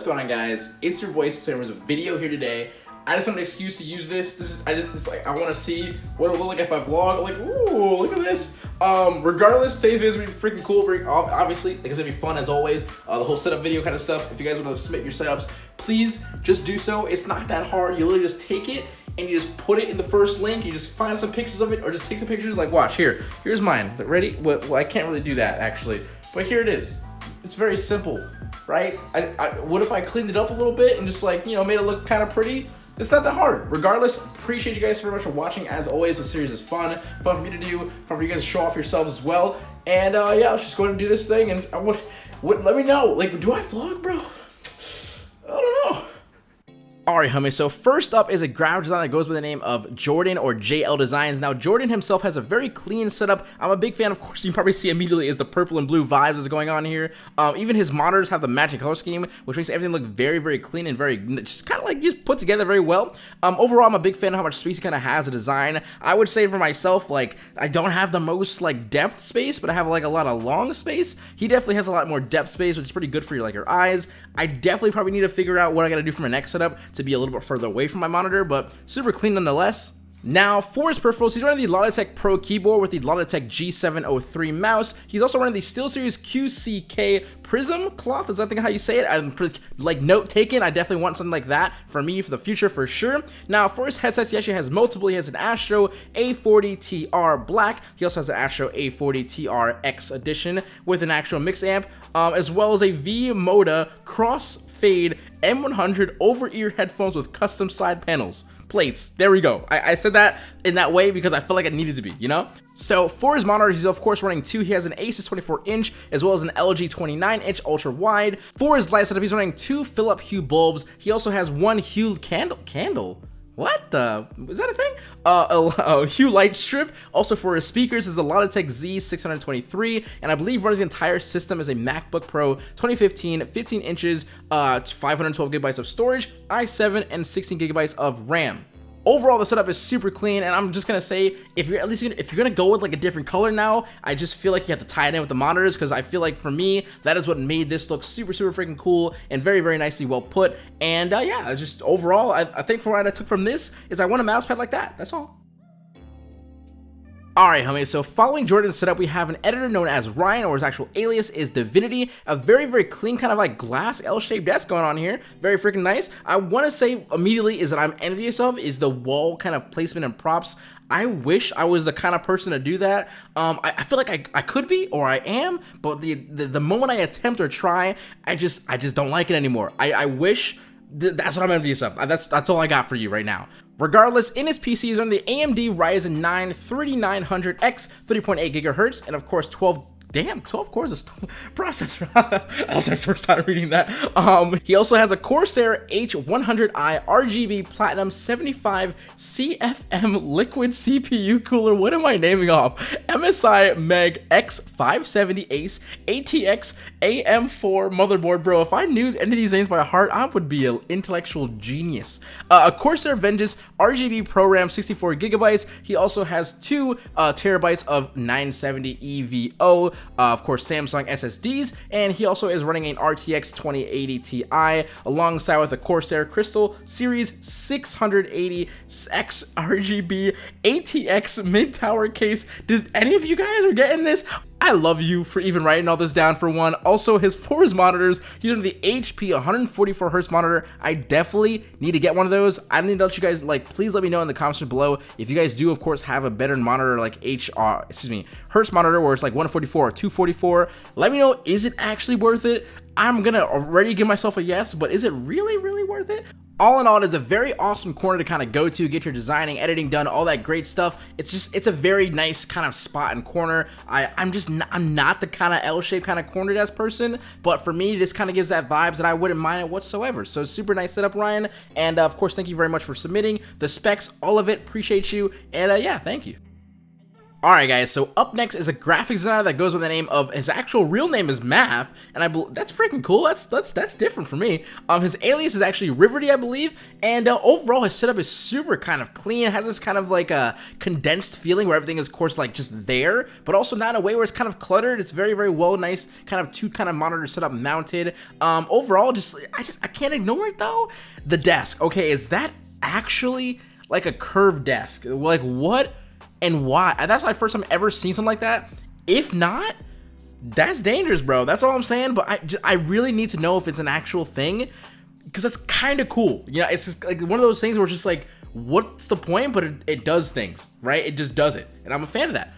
What's going on guys? It's your boy a video here today. I just want an excuse to use this. This is I just it's like I want to see what it'll look like if I vlog. Like, ooh, look at this. Um, regardless, today's video is gonna be freaking cool. Very obviously, like it's gonna be fun as always. Uh, the whole setup video kind of stuff. If you guys want to submit your setups, please just do so. It's not that hard. You literally just take it and you just put it in the first link. You just find some pictures of it, or just take some pictures. Like, watch here. Here's mine. Ready? Well, well I can't really do that actually, but here it is. It's very simple right? I, I, what if I cleaned it up a little bit and just like, you know, made it look kind of pretty? It's not that hard. Regardless, appreciate you guys very much for watching. As always, the series is fun, fun for me to do, fun for you guys to show off yourselves as well. And uh, yeah, let's just go and do this thing. And I would, would let me know. Like, do I vlog, bro? Alright homie, so first up is a graphic design that goes by the name of Jordan or JL Designs. Now Jordan himself has a very clean setup. I'm a big fan, of course, you probably see immediately is the purple and blue vibes that's going on here. Um, even his monitors have the matching color scheme, which makes everything look very, very clean and very, just kind of like just put together very well. Um, overall, I'm a big fan of how much space he kind of has a design. I would say for myself, like, I don't have the most like depth space, but I have like a lot of long space. He definitely has a lot more depth space, which is pretty good for your like your eyes. I definitely probably need to figure out what I gotta do for my next setup to be a little bit further away from my monitor, but super clean nonetheless. Now, for his peripherals, he's running the Logitech Pro keyboard with the Logitech G703 mouse. He's also running the SteelSeries QCK Prism cloth, is I think how you say it. I'm like note taken. I definitely want something like that for me for the future for sure. Now, for his headsets, he actually has multiple. He has an Astro A40TR Black. He also has an Astro A40TR X Edition with an actual mix amp, um, as well as a V-Moda Cross Fade M100 over-ear headphones with custom side panels. Plates. There we go. I, I, said that in that way because I felt like it needed to be, you know? So for his monitors, he's of course running two. He has an Asus 24 inch as well as an LG 29 inch ultra wide. For his light setup, he's running two Philip Hue bulbs. He also has one Hue candle. Candle? What the? Is that a thing? Uh, a, Hue light strip. Also for his speakers is a Logitech Z623, and I believe runs the entire system as a MacBook Pro 2015, 15 inches, uh, 512 gigabytes of storage, i7, and 16 gigabytes of RAM. Overall, the setup is super clean, and I'm just gonna say, if you're at least gonna, if you're gonna go with like a different color now, I just feel like you have to tie it in with the monitors because I feel like for me, that is what made this look super, super freaking cool and very, very nicely well put. And uh, yeah, just overall, I, I think for what I took from this is I want a mouse pad like that. That's all. Alright homies, so following Jordan's setup, we have an editor known as Ryan, or his actual alias is Divinity. A very, very clean kind of like glass L-shaped desk going on here. Very freaking nice. I want to say immediately is that I'm envious of is the wall kind of placement and props. I wish I was the kind of person to do that. Um, I, I, feel like I, I could be or I am, but the, the, the moment I attempt or try, I just I just don't like it anymore. I, I wish that's what I'm envious of. Uh, that's that's all I got for you right now. Regardless, in his PCs are the AMD Ryzen 9 3900X 3.8 gigahertz and of course 12 Damn, 12 cores is processor. that was my first time reading that. Um, he also has a Corsair H100i RGB Platinum 75 CFM liquid CPU cooler. What am I naming off? MSI Meg X570 Ace ATX AM4 motherboard. Bro, if I knew any of these names by heart, I would be an intellectual genius. Uh, a Corsair Vengeance RGB Pro RAM 64 gigabytes. He also has two uh, terabytes of 970 EVO uh, of course, Samsung SSDs, and he also is running an RTX 2080 Ti alongside with a Corsair Crystal Series 680X RGB ATX mid tower case. Does any of you guys are getting this? I love you for even writing all this down for one. Also, his for his monitors, on the HP 144 hertz monitor. I definitely need to get one of those. I need to let you guys like, please let me know in the comments below if you guys do, of course, have a better monitor like HR, uh, excuse me, hertz monitor where it's like 144 or 244. Let me know, is it actually worth it? I'm gonna already give myself a yes, but is it really, really worth it? All in all, it is a very awesome corner to kind of go to, get your designing, editing done, all that great stuff. It's just, it's a very nice kind of spot and corner. I, I'm just, not, I'm not the kind of L-shaped kind of corner desk person, but for me, this kind of gives that vibes that I wouldn't mind it whatsoever. So super nice setup, Ryan. And uh, of course, thank you very much for submitting the specs, all of it. Appreciate you. And uh, yeah, thank you. Alright guys, so up next is a graphics designer that goes by the name of, his actual real name is Math, and I believe, that's freaking cool, that's that's that's different for me. Um, His alias is actually Riverty, I believe, and uh, overall his setup is super kind of clean, it has this kind of like a condensed feeling where everything is of course like just there, but also not in a way where it's kind of cluttered, it's very very well nice, kind of two kind of monitor setup mounted. Um, overall, just, I just, I can't ignore it though. The desk, okay, is that actually like a curved desk? Like what? And why. That's my first time ever seen something like that. If not, that's dangerous, bro. That's all I'm saying. But I, just, I really need to know if it's an actual thing because that's kind of cool. Yeah, it's just like one of those things where it's just like, what's the point? But it, it does things, right? It just does it, and I'm a fan of that.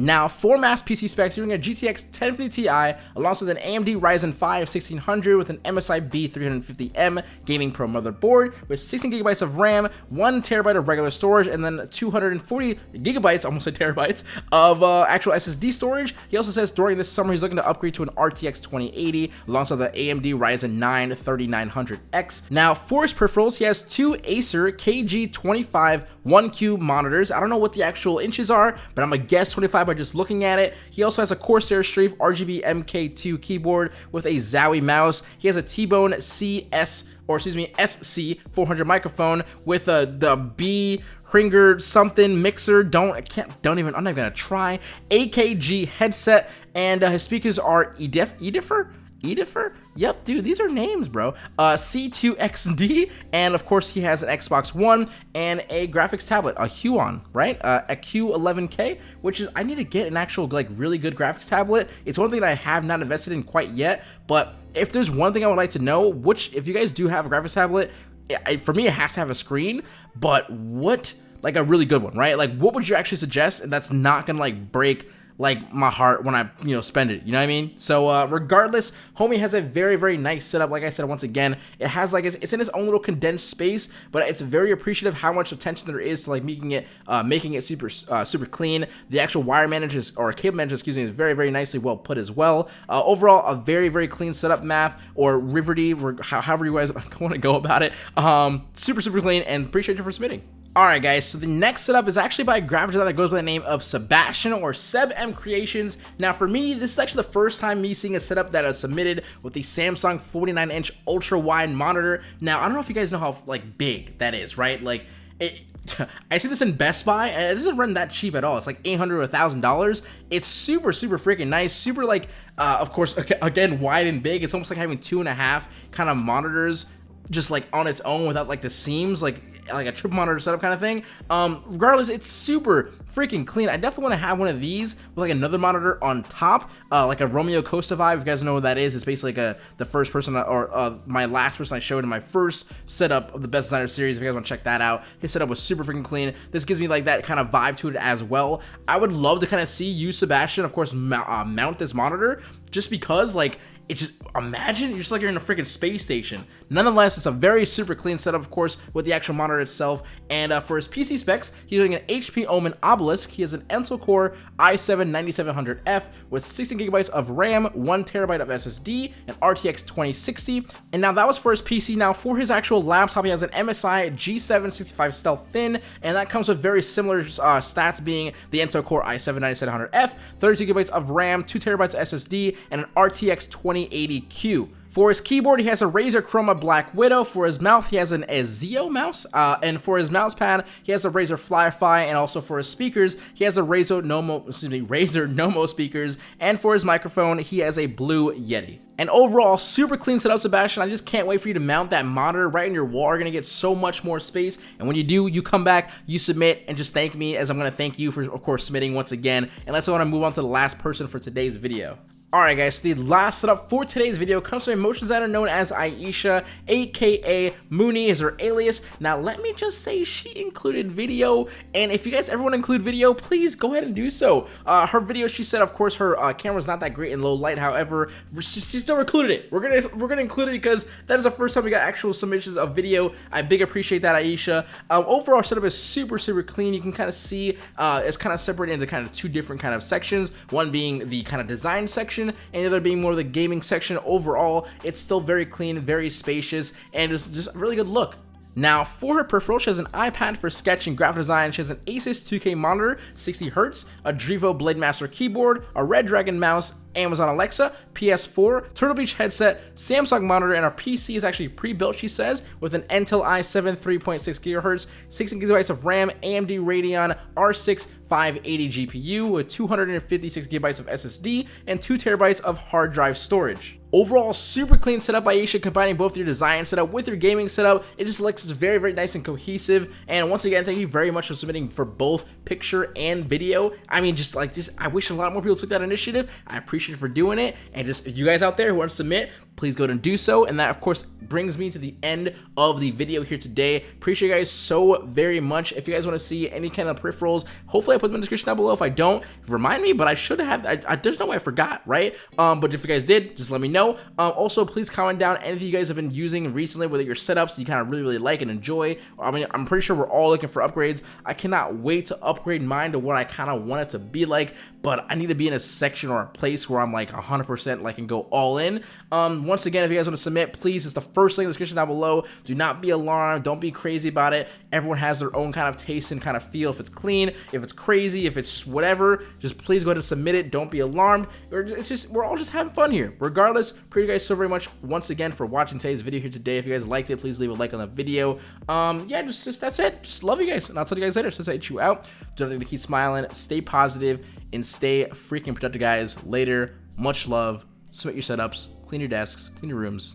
Now, for mass PC specs, you're getting a GTX 1050 Ti alongside an AMD Ryzen 5 1600 with an MSI B350M Gaming Pro motherboard with 16GB of RAM, 1TB of regular storage, and then 240GB, almost a terabytes, of uh, actual SSD storage. He also says during this summer he's looking to upgrade to an RTX 2080 alongside the AMD Ryzen 9 3900X. Now, for his peripherals, he has two Acer KG25 1Q monitors. I don't know what the actual inches are, but I'm gonna guess 25 by just looking at it. He also has a Corsair Strafe RGB MK2 keyboard with a Zowie mouse. He has a T-Bone CS or excuse me, SC400 microphone with a the B Hinger something mixer. Don't I can't don't even I'm not even gonna try. AKG headset and uh, his speakers are Edif Edifer Edifer? Yep, dude, these are names, bro. Uh, C2XD, and of course he has an Xbox One and a graphics tablet, a Huion, right? Uh, a Q11K, which is, I need to get an actual, like, really good graphics tablet. It's one thing that I have not invested in quite yet, but if there's one thing I would like to know, which, if you guys do have a graphics tablet, it, for me, it has to have a screen, but what, like, a really good one, right? Like, what would you actually suggest, and that's not gonna, like, break like my heart when I, you know, spend it. You know what I mean? So uh, regardless, homie has a very, very nice setup. Like I said, once again, it has like, it's, it's in its own little condensed space, but it's very appreciative how much attention there is to like making it, uh, making it super, uh, super clean. The actual wire managers or cable manager, excuse me, is very, very nicely well put as well. Uh, overall, a very, very clean setup math or Riverty, however you guys want to go about it. Um, super, super clean and appreciate you for submitting. Alright guys, so the next setup is actually by a graphic designer that goes by the name of Sebastian or Seb M Creations. Now for me, this is actually the first time me seeing a setup that is submitted with the Samsung 49 inch ultra wide monitor. Now I don't know if you guys know how like big that is, right? Like it, I see this in Best Buy, and it doesn't run that cheap at all. It's like 800 or $1,000. It's super, super freaking nice. Super, like, uh, of course, again, wide and big. It's almost like having two and a half kind of monitors just like on its own without like the seams. Like, like a triple monitor setup kind of thing. Um, regardless, it's super freaking clean. I definitely want to have one of these with like another monitor on top, uh, like a Romeo Costa vibe. If you guys know what that is, it's basically like a the first person or uh, my last person I showed in my first setup of the Best Designer series. If you guys want to check that out, his setup was super freaking clean. This gives me like that kind of vibe to it as well. I would love to kind of see you, Sebastian, of course, uh, mount this monitor just because like it's just imagine you're just like you're in a freaking space station. Nonetheless, it's a very super clean setup, of course, with the actual monitor itself. And uh, for his PC specs, he's doing an HP Omen Obelisk. He has an Intel Core i7-9700F with 16 gigabytes of RAM, one terabyte of SSD, and RTX 2060. And now that was for his PC. Now for his actual laptop, he has an MSI G765 Stealth Thin, and that comes with very similar uh, stats, being the Intel Core i7-9700F, 32 gigabytes of RAM, two terabytes of SSD, and an RTX 20 2080Q. For his keyboard, he has a Razer Chroma Black Widow. For his mouth, he has an Ezio mouse. Uh, and for his mouse pad, he has a Razer Firefly. And also for his speakers, he has a Razer Nommo, excuse me, Razer Nommo speakers. And for his microphone, he has a Blue Yeti. And overall, super clean setup, Sebastian. I just can't wait for you to mount that monitor right in your wall. You're gonna get so much more space. And when you do, you come back, you submit, and just thank me as I'm gonna thank you for, of course, submitting once again. And let's go on and move on to the last person for today's video. Alright guys, so the last setup for today's video comes from a motion designer known as Aisha, aka Mooney is her alias. Now let me just say she included video, and if you guys ever want to include video, please go ahead and do so. Uh, her video, she said, of course, her uh, camera's not that great in low light, however, she, she, still included it. We're gonna we're gonna include it because that is the first time we got actual submissions of video. I big appreciate that, Aisha. Um, overall setup is super, super clean. You can kind of see uh, it's kind of separated into kind of two different kind of sections, one being the kind of design section section and the other being more of the gaming section. Overall, it's still very clean, very spacious, and it's just a really good look. Now, for her peripheral, she has an iPad for sketch and graphic design. She has an Asus 2K monitor, 60Hz, a Drevo Blade Master keyboard, a Redragon mouse, Amazon Alexa, PS4, Turtle Beach headset, Samsung monitor, and our PC is actually pre-built, she says, with an Intel i7 3.6 GHz, 16 gigabytes of RAM, AMD Radeon R6 580 GPU with 256 gigabytes of SSD and 2 terabytes of hard drive storage. Overall, super clean setup by Aisha, combining both your design setup with your gaming setup. It just looks very, very nice and cohesive. And once again, thank you very much for submitting for both picture and video. I mean, just like this, I wish a lot more people took that initiative. I appreciate you for doing it. And just you guys out there who want to submit, please go and do so. And that, of course, brings me to the end of the video here today. Appreciate you guys so very much. If you guys want to see any kind of peripherals, hopefully I put them in the description down below. If I don't, remind me, but I should have. I, I, there's no way I forgot, right? Um, but if you guys did, just let me know. Um, also, please comment down anything you guys have been using recently, whether your setups you kind of really, really like and enjoy. I mean, I'm pretty sure we're all looking for upgrades. I cannot wait to upgrade mine to what I kind of want it to be like, but I need to be in a section or a place where I'm like 100% like and go all in. Um, once again, if you guys want to submit, please, it's the first link in the description down below. Do not be alarmed. Don't be crazy about it. Everyone has their own kind of taste and kind of feel. If it's clean, if it's crazy, if it's whatever, just please go ahead and submit it. Don't be alarmed. It's just we're all just having fun here. Regardless, appreciate you guys so very much once again for watching today's video here today. If you guys liked it, please leave a like on the video. Um, yeah, just, just that's it. Just love you guys, and I'll tell you guys later. Since I you out, don't forget to keep smiling, stay positive, and stay freaking productive, guys. Later, much love. Submit your setups, clean your desks, clean your rooms,